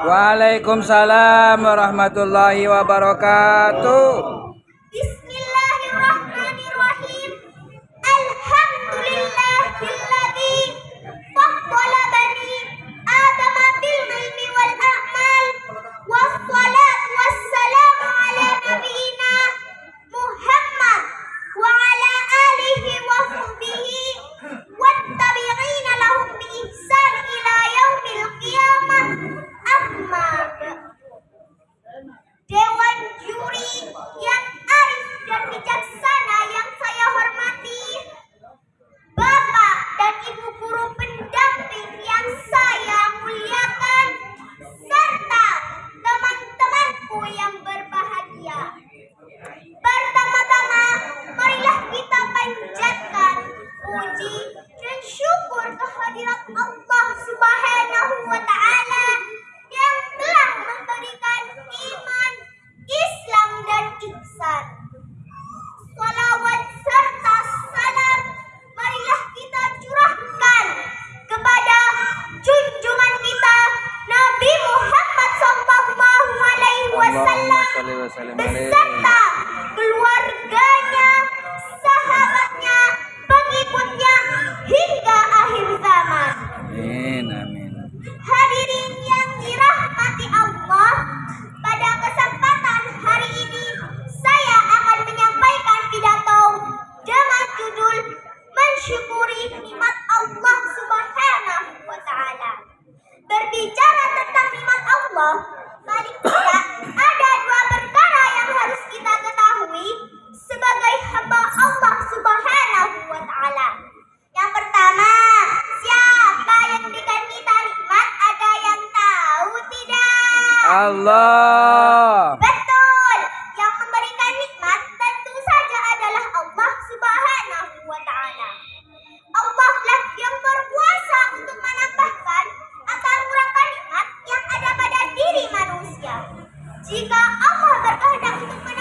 Waalaikumsalam warahmatullahi wabarakatuh. Allah Subhanahu wa taala yang telah memberikan iman, Islam dan ihsan. Salawat serta salam marilah kita curahkan kepada junjungan kita Nabi Muhammad sallallahu alaihi wasallam alaihi. beserta keluarganya, Mensyukuri nikmat Allah Subhanahu wa taala. Berbicara tentang nikmat Allah, paling tidak ada dua perkara yang harus kita ketahui sebagai hamba Allah Subhanahu wa taala. Yang pertama, siapa yang berikan kita nikmat? Ada yang tahu tidak? Allah. Jika Allah berkehendak untuk menang